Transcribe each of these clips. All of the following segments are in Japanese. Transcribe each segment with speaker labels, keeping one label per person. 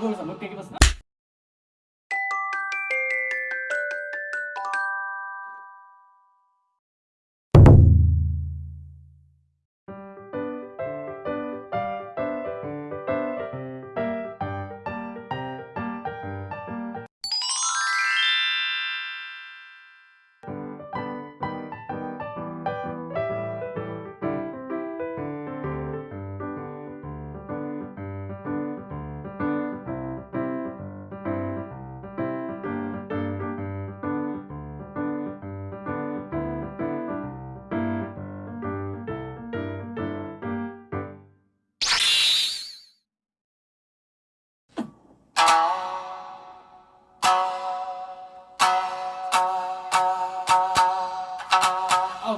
Speaker 1: ごめんなさいもう一回いきます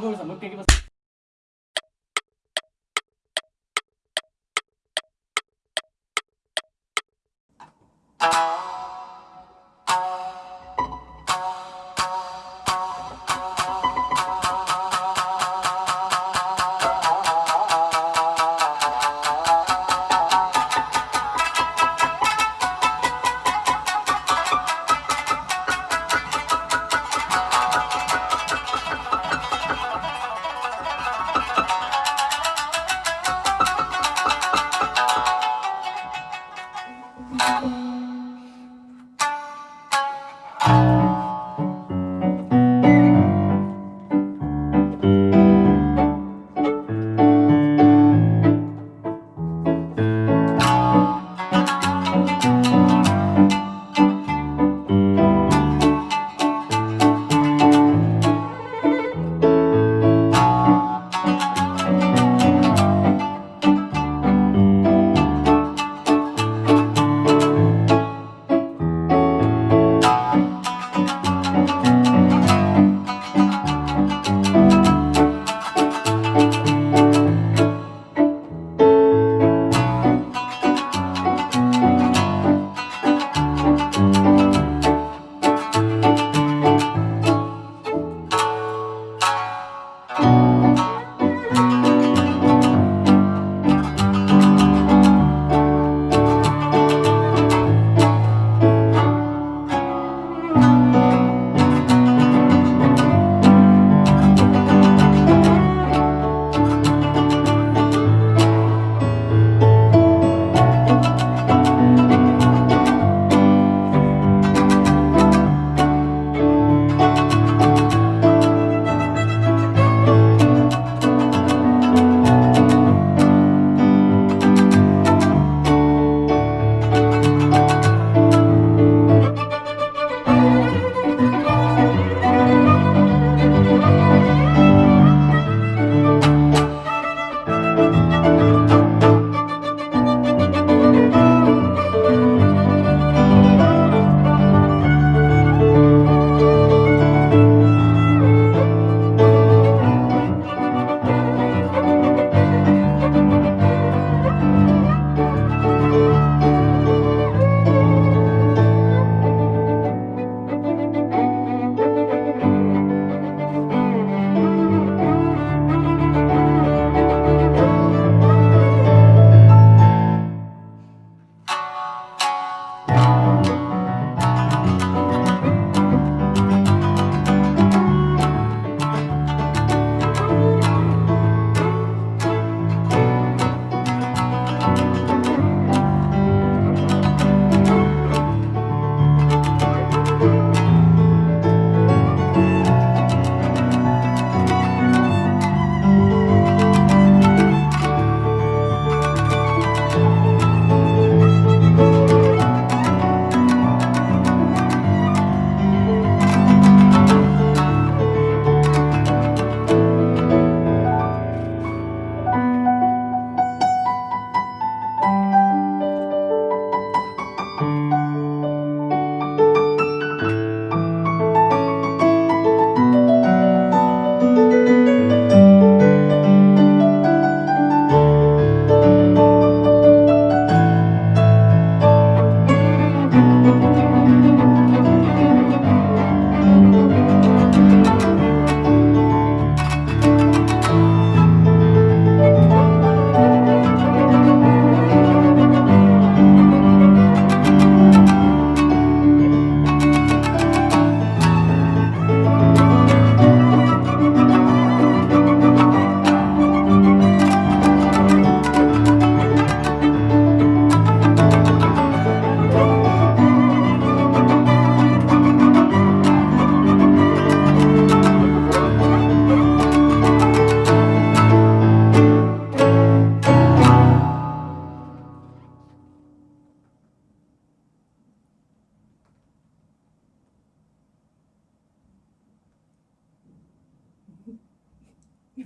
Speaker 1: ごめんなさいもう一回いきます。
Speaker 2: あ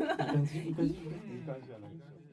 Speaker 2: いい感じ？いい感じ？
Speaker 3: いい感じじゃないでしょ